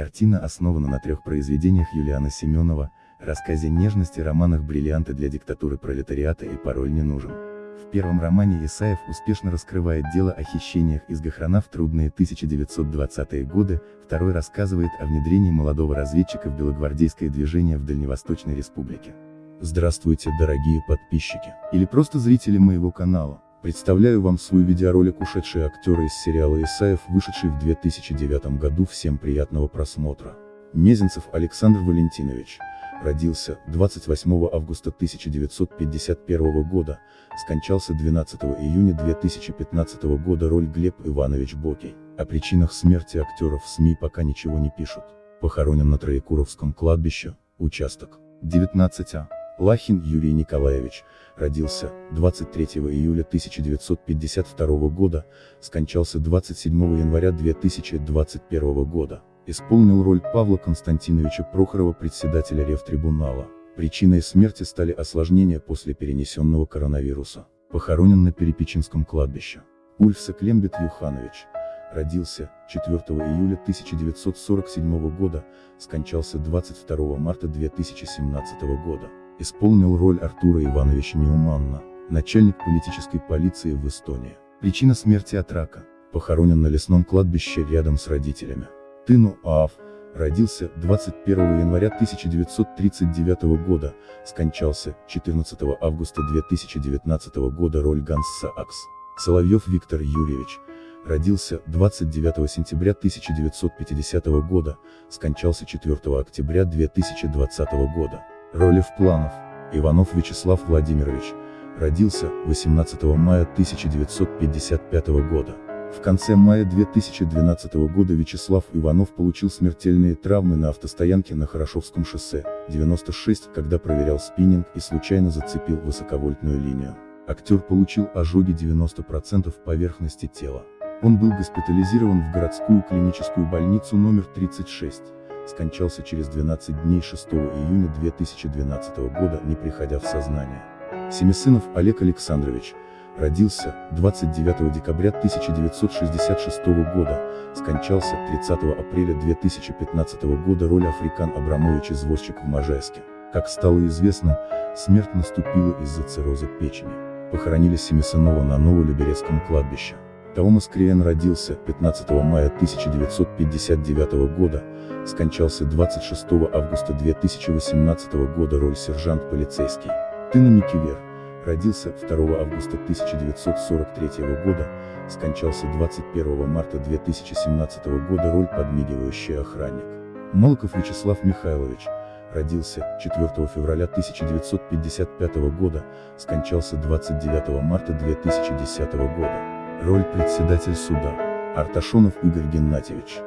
Картина основана на трех произведениях Юлиана Семенова, рассказе нежности романах «Бриллианты для диктатуры пролетариата» и «Пароль не нужен». В первом романе Исаев успешно раскрывает дело о хищениях из Гохрана в трудные 1920-е годы, второй рассказывает о внедрении молодого разведчика в белогвардейское движение в Дальневосточной республике. Здравствуйте, дорогие подписчики, или просто зрители моего канала. Представляю вам свой видеоролик «Ушедшие актеры из сериала Исаев», вышедший в 2009 году. Всем приятного просмотра. Мезенцев Александр Валентинович. Родился 28 августа 1951 года, скончался 12 июня 2015 года. Роль Глеб Иванович Бокий. О причинах смерти актеров СМИ пока ничего не пишут. Похоронен на Троекуровском кладбище, участок 19А. Лахин Юрий Николаевич, родился 23 июля 1952 года, скончался 27 января 2021 года. Исполнил роль Павла Константиновича Прохорова председателя Ревтрибунала. Причиной смерти стали осложнения после перенесенного коронавируса. Похоронен на Перепечинском кладбище. Ульфса Клембет Юханович. Родился 4 июля 1947 года, скончался 22 марта 2017 года исполнил роль Артура Ивановича Неуманна, начальник политической полиции в Эстонии. Причина смерти от рака. Похоронен на лесном кладбище рядом с родителями. Тыну Аав, родился 21 января 1939 года, скончался 14 августа 2019 года роль Ганс Саакс. Соловьев Виктор Юрьевич, родился 29 сентября 1950 года, скончался 4 октября 2020 года. Ролев Планов, Иванов Вячеслав Владимирович, родился 18 мая 1955 года. В конце мая 2012 года Вячеслав Иванов получил смертельные травмы на автостоянке на Хорошовском шоссе, 96, когда проверял спиннинг и случайно зацепил высоковольтную линию. Актер получил ожоги 90% поверхности тела. Он был госпитализирован в городскую клиническую больницу номер 36 скончался через 12 дней 6 июня 2012 года, не приходя в сознание. Семисынов Олег Александрович, родился 29 декабря 1966 года, скончался 30 апреля 2015 года роль Африкан Абрамович извозчик в Можайске. Как стало известно, смерть наступила из-за цирроза печени. Похоронили Семисынова на Новолиберецком кладбище. Таумас Криен родился 15 мая 1959 года, скончался 26 августа 2018 года роль сержант полицейский. Тына Микивер, родился 2 августа 1943 года, скончался 21 марта 2017 года роль подмигивающий охранник. Молоков Вячеслав Михайлович, родился 4 февраля 1955 года, скончался 29 марта 2010 года. Роль председатель суда. Арташонов Игорь Геннадьевич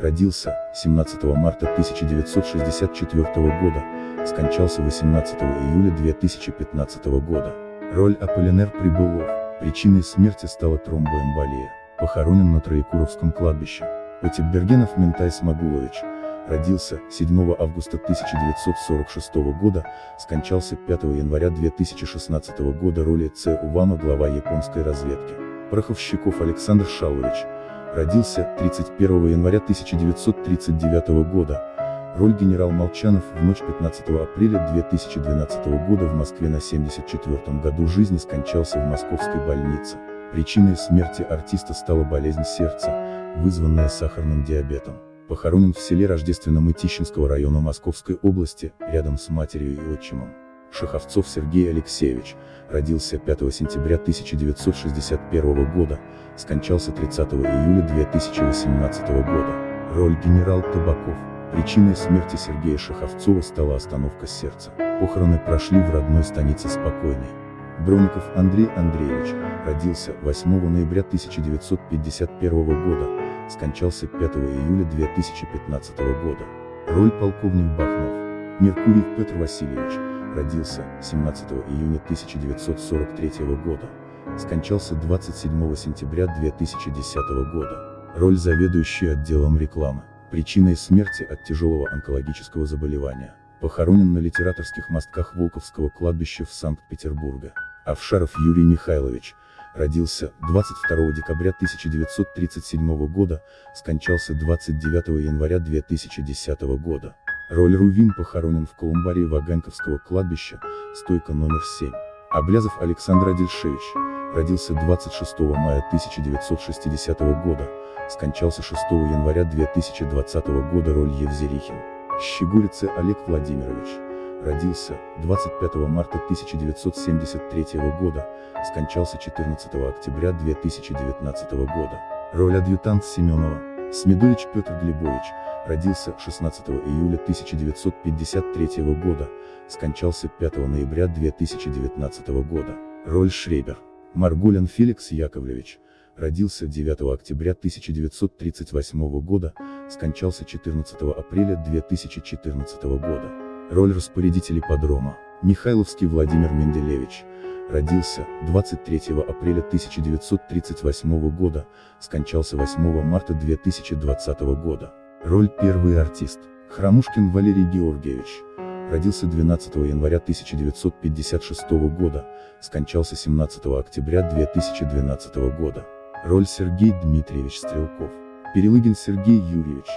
родился 17 марта 1964 года, скончался 18 июля 2015 года. Роль Аполлинер Прибылов, причиной смерти стала тромбоэмболия, похоронен на Троекуровском кладбище. Потепбергенов Ментай Смогулович, родился 7 августа 1946 года, скончался 5 января 2016 года роли Ц. Увама глава японской разведки. Пороховщиков Александр Шалович, родился 31 января 1939 года, роль генерал Молчанов в ночь 15 апреля 2012 года в Москве на 74 году жизни скончался в московской больнице. Причиной смерти артиста стала болезнь сердца, вызванная сахарным диабетом. Похоронен в селе Рождественном Итищинского района Московской области, рядом с матерью и отчимом. Шаховцов Сергей Алексеевич, родился 5 сентября 1961 года, скончался 30 июля 2018 года. Роль генерал Табаков. Причиной смерти Сергея Шаховцова стала остановка сердца. Похороны прошли в родной станице спокойной. Броников Андрей Андреевич, родился 8 ноября 1951 года, скончался 5 июля 2015 года. Роль полковник Бахнов. Меркурий Петр Васильевич, родился 17 июня 1943 года, скончался 27 сентября 2010 года. Роль заведующей отделом рекламы. Причиной смерти от тяжелого онкологического заболевания. Похоронен на литераторских мостках Волковского кладбища в Санкт-Петербурге. Авшаров Юрий Михайлович, родился 22 декабря 1937 года, скончался 29 января 2010 года. Роль Рувим похоронен в колумбарии Ваганьковского кладбища, стойка номер 7. Облязов Александр Адельшевич, родился 26 мая 1960 года, скончался 6 января 2020 года роль Евзерихин. Щегурице Олег Владимирович, родился 25 марта 1973 года, скончался 14 октября 2019 года. Роль адъютант Семенова. Смедович Петр Глебович, родился 16 июля 1953 года, скончался 5 ноября 2019 года. Роль Шребер. Маргулин Феликс Яковлевич, родился 9 октября 1938 года, скончался 14 апреля 2014 года. Роль распорядителей подрома. Михайловский Владимир Менделевич, родился 23 апреля 1938 года, скончался 8 марта 2020 года. Роль первый артист. Храмушкин Валерий Георгиевич, родился 12 января 1956 года, скончался 17 октября 2012 года. Роль Сергей Дмитриевич Стрелков. Перелыгин Сергей Юрьевич.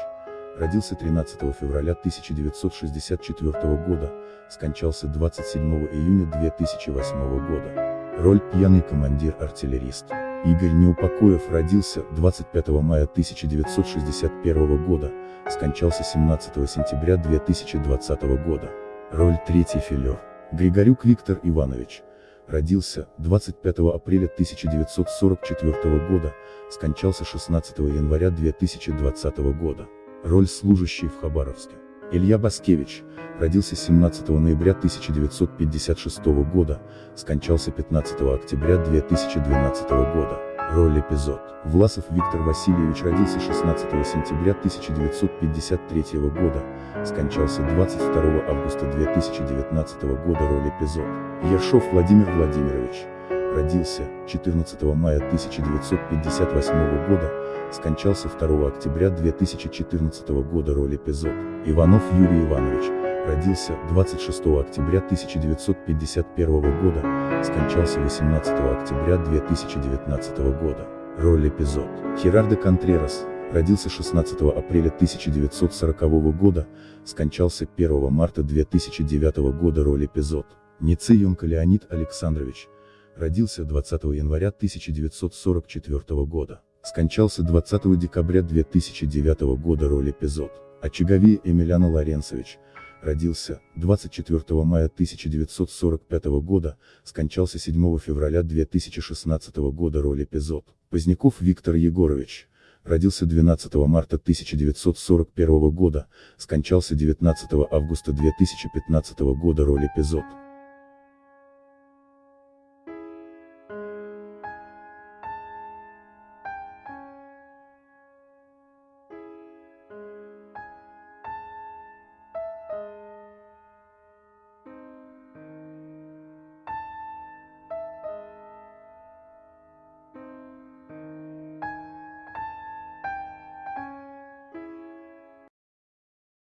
Родился 13 февраля 1964 года, скончался 27 июня 2008 года. Роль пьяный командир-артиллерист. Игорь Неупокоев родился 25 мая 1961 года, скончался 17 сентября 2020 года. Роль третий филер. Григорюк Виктор Иванович. Родился 25 апреля 1944 года, скончался 16 января 2020 года. Роль служащий в Хабаровске. Илья Баскевич, родился 17 ноября 1956 года, скончался 15 октября 2012 года. Роль эпизод. Власов Виктор Васильевич родился 16 сентября 1953 года, скончался 22 августа 2019 года. Роль эпизод. Ершов Владимир Владимирович, родился 14 мая 1958 года, скончался 2 октября 2014 года роль эпизод. Иванов Юрий Иванович, родился 26 октября 1951 года, скончался 18 октября 2019 года. Роль эпизод. Херардо Контрерас, родился 16 апреля 1940 года, скончался 1 марта 2009 года. Роль эпизод. Ницеенко Леонид Александрович, родился 20 января 1944 года. Скончался 20 декабря 2009 года роль эпизод. Очаговее Эмiliano Лоренцевич. Родился 24 мая 1945 года, скончался 7 февраля 2016 года роль эпизод. Поздняков Виктор Егорович. Родился 12 марта 1941 года, скончался 19 августа 2015 года роль эпизод.